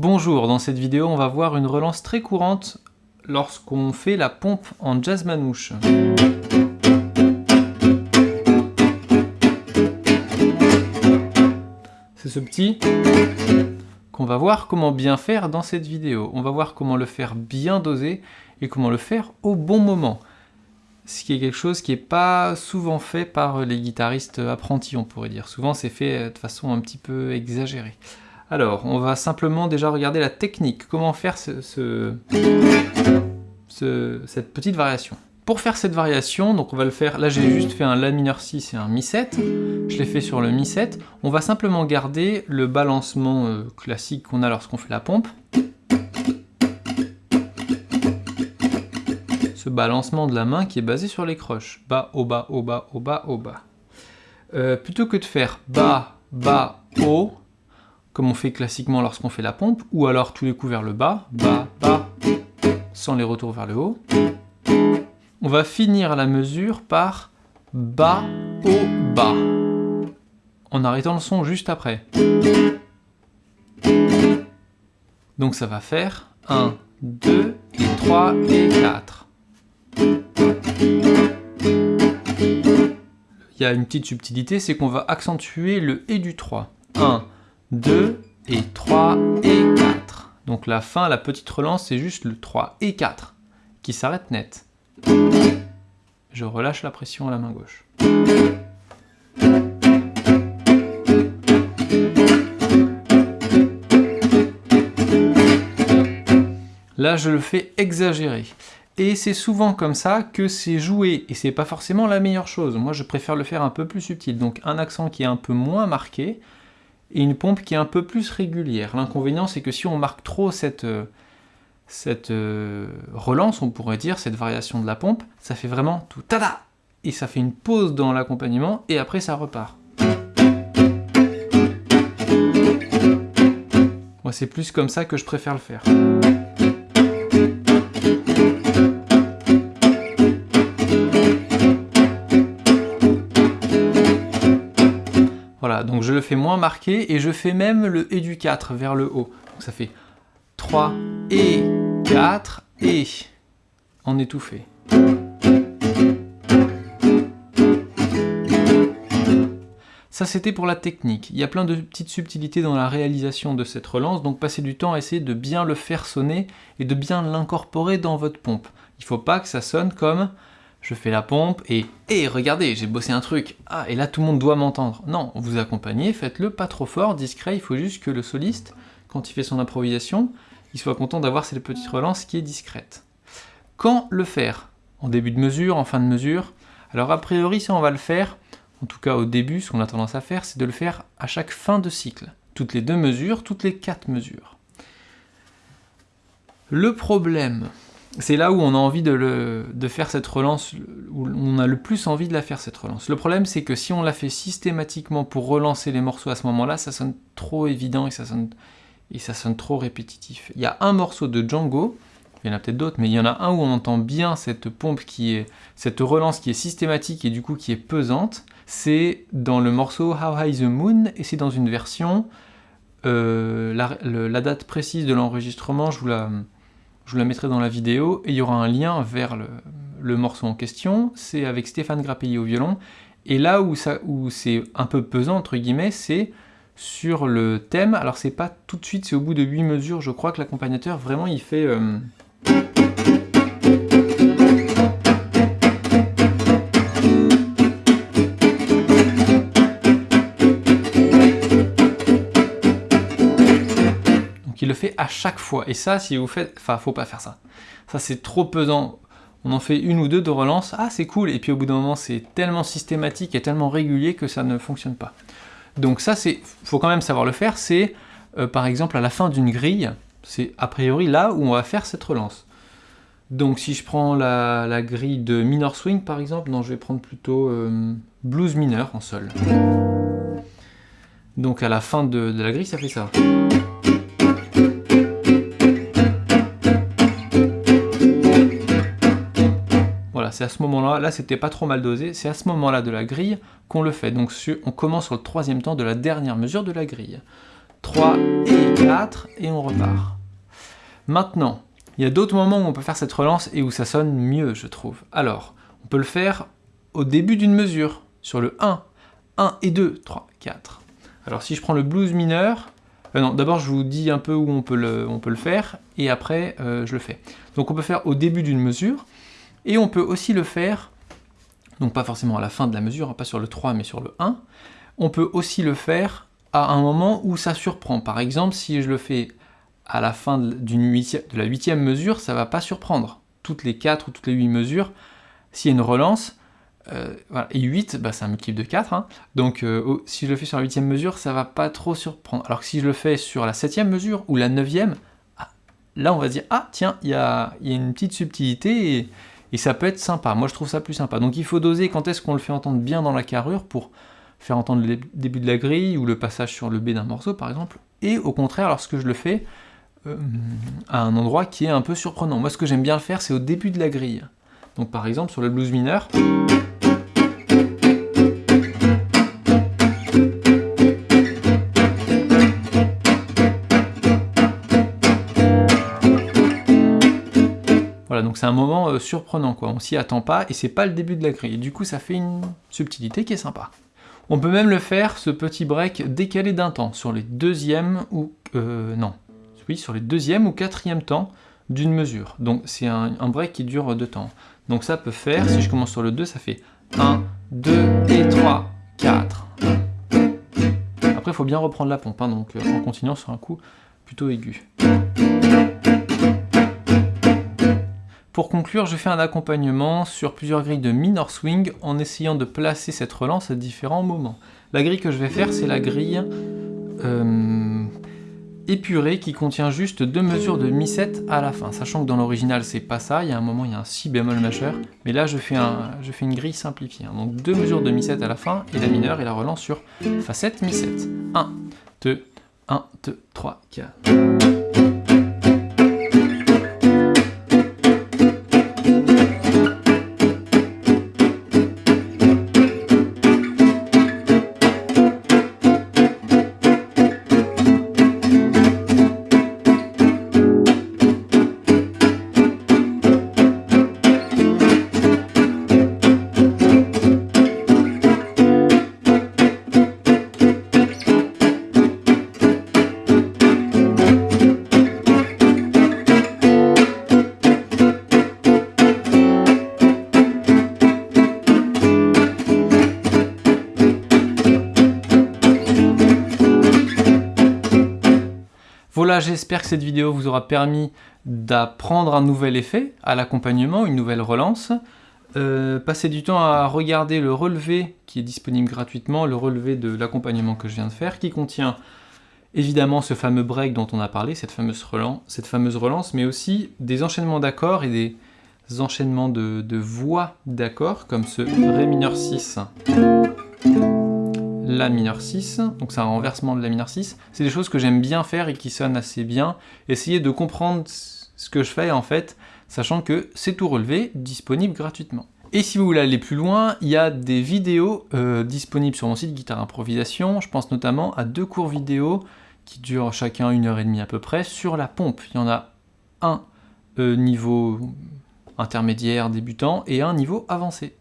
Bonjour, dans cette vidéo on va voir une relance très courante lorsqu'on fait la pompe en jazz manouche. C'est ce petit qu'on va voir comment bien faire dans cette vidéo. On va voir comment le faire bien dosé et comment le faire au bon moment. Ce qui est quelque chose qui n'est pas souvent fait par les guitaristes apprentis, on pourrait dire. Souvent c'est fait de façon un petit peu exagérée. Alors, on va simplement déjà regarder la technique, comment faire ce, cette petite variation. Pour faire cette variation, donc on va le faire, là j'ai juste fait un La mineur 6 et un Mi 7, je l'ai fait sur le Mi 7, on va simplement garder le balancement euh, classique qu'on a lorsqu'on fait la pompe. Ce balancement de la main qui est basé sur les croches, bas, au bas, au bas, au bas, bas. Euh, plutôt que de faire bas, bas, haut, comme on fait classiquement lorsqu'on fait la pompe, ou alors tous les coups vers le bas, bas, bas, sans les retours vers le haut. On va finir la mesure par bas, haut, bas, en arrêtant le son juste après. Donc ça va faire 1, 2, et 3 et 4. Il y a une petite subtilité, c'est qu'on va accentuer le et du 3. 1, 2 et 3 et 4. Donc la fin, la petite relance, c'est juste le 3 et 4 qui s'arrête net. Je relâche la pression à la main gauche. Là, je le fais exagérer. Et c'est souvent comme ça que c'est joué, et c'est pas forcément la meilleure chose. Moi, je préfère le faire un peu plus subtil. Donc un accent qui est un peu moins marqué, et une pompe qui est un peu plus régulière. L'inconvénient, c'est que si on marque trop cette, euh, cette euh, relance, on pourrait dire, cette variation de la pompe, ça fait vraiment tout tada Et ça fait une pause dans l'accompagnement, et après ça repart. Moi, c'est plus comme ça que je préfère le faire. Donc je le fais moins marqué et je fais même le et du 4 vers le haut. Donc ça fait 3 et 4 et en étouffé. Ça c'était pour la technique. Il y a plein de petites subtilités dans la réalisation de cette relance, donc passez du temps à essayer de bien le faire sonner et de bien l'incorporer dans votre pompe. Il ne faut pas que ça sonne comme je fais la pompe et « Hé, regardez, j'ai bossé un truc Ah, et là tout le monde doit m'entendre !» Non, vous accompagnez, faites-le pas trop fort, discret, il faut juste que le soliste, quand il fait son improvisation, il soit content d'avoir cette petite relance qui est discrète. Quand le faire? En début de mesure, en fin de mesure? Alors a priori, ça on va le faire, en tout cas au début, ce qu'on a tendance à faire, c'est de le faire à chaque fin de cycle. Toutes les deux mesures, toutes les quatre mesures. Le problème, c'est là où on a envie de, faire cette relance, où on a le plus envie de la faire cette relance. Le problème c'est que si on la fait systématiquement pour relancer les morceaux à ce moment-là, ça sonne trop évident et ça sonne, trop répétitif. Il y a un morceau de Django, il y en a peut-être d'autres, mais il y en a un où on entend bien cette pompe qui est, cette relance qui est systématique et du coup qui est pesante, c'est dans le morceau How High the Moon, et c'est dans une version, euh, la, date précise de l'enregistrement, je vous la je vous la mettrai dans la vidéo, et il y aura un lien vers le, morceau en question, c'est avec Stéphane Grappelli au violon, et là où, où c'est un peu pesant, entre guillemets, c'est sur le thème, alors c'est pas tout de suite, c'est au bout de 8 mesures, je crois que l'accompagnateur, vraiment, il fait... Euh, le fait à chaque fois. Et ça, si vous faites... Enfin, faut pas faire ça. Ça, c'est trop pesant. On en fait une ou deux de relance, ah c'est cool, et puis au bout d'un moment, c'est tellement systématique et tellement régulier que ça ne fonctionne pas. Donc ça, c'est, faut quand même savoir le faire, c'est euh, par exemple à la fin d'une grille, c'est a priori là où on va faire cette relance. Donc si je prends la, grille de minor swing par exemple, non je vais prendre plutôt euh, blues mineur en sol. Donc à la fin de la grille, ça fait ça. C'est à ce moment-là, là, c'était pas trop mal dosé, c'est à ce moment-là de la grille qu'on le fait. Donc on commence sur le troisième temps de la dernière mesure de la grille. 3 et 4, et on repart. Maintenant, il y a d'autres moments où on peut faire cette relance et où ça sonne mieux, je trouve. Alors, on peut le faire au début d'une mesure, sur le 1, 1 et 2, 3, 4. Alors si je prends le blues mineur, euh, non, d'abord je vous dis un peu où on peut le, on peut le faire, et après euh, je le fais. Donc on peut faire au début d'une mesure, et on peut aussi le faire, donc pas forcément à la fin de la mesure, hein, pas sur le 3 mais sur le 1, on peut aussi le faire à un moment où ça surprend. Par exemple, si je le fais à la fin de, la huitième mesure, ça va pas surprendre. Toutes les 4 ou toutes les 8 mesures, s'il y a une relance, euh, et 8, bah, c'est un multiple de 4, hein. donc euh, si je le fais sur la huitième mesure, ça va pas trop surprendre. Alors que si je le fais sur la septième mesure ou la neuvième, ah, là on va se dire, ah tiens, il y a, une petite subtilité et, ça peut être sympa. Moi je trouve ça plus sympa. Donc il faut doser quand est-ce qu'on le fait entendre bien dans la carrure pour faire entendre le début de la grille ou le passage sur le B d'un morceau par exemple, et au contraire lorsque je le fais euh, à un endroit qui est un peu surprenant. Moi ce que j'aime bien le faire c'est au début de la grille. Donc par exemple sur le blues mineur, donc c'est un moment euh, surprenant, quoi. On s'y attend pas, et c'est pas le début de la grille. Du coup, ça fait une subtilité qui est sympa. On peut même le faire, ce petit break, décalé d'un temps, sur les deuxièmes ou... Euh, non. Oui, sur les deuxièmes ou quatrième temps d'une mesure. Donc c'est un, break qui dure deux temps. Donc ça peut faire, si je commence sur le 2, ça fait 1, 2 et 3, 4. Après, il faut bien reprendre la pompe, hein, donc euh, en continuant sur un coup plutôt aigu. Pour conclure, je fais un accompagnement sur plusieurs grilles de minor swing en essayant de placer cette relance à différents moments. La grille que je vais faire, c'est la grille euh, épurée qui contient juste deux mesures de mi-7 à la fin, sachant que dans l'original c'est pas ça, il y a un moment il y a un si bémol majeur, mais là je fais, une grille simplifiée. Hein. Donc deux mesures de mi-7 à la fin, et la mineure et la relance sur Fa7, mi-7. 1, 2, 1, 2, 3, 4. J'espère que cette vidéo vous aura permis d'apprendre un nouvel effet à l'accompagnement, une nouvelle relance. Euh, passez du temps à regarder le relevé qui est disponible gratuitement, le relevé de l'accompagnement que je viens de faire, qui contient évidemment ce fameux break dont on a parlé, cette fameuse relance, cette fameuse relance mais aussi des enchaînements d'accords et des enchaînements de, de voix d'accords, comme ce Ré mineur 6 la mineur 6, donc c'est un renversement de la mineur 6. C'est des choses que j'aime bien faire et qui sonnent assez bien. Essayez de comprendre ce que je fais en fait, sachant que c'est tout relevé, disponible gratuitement. Et si vous voulez aller plus loin, il y a des vidéos euh, disponibles sur mon site Guitare Improvisation. Je pense notamment à deux cours vidéo qui durent chacun une heure et demie à peu près sur la pompe. Il y en a un euh, niveau intermédiaire débutant et un niveau avancé.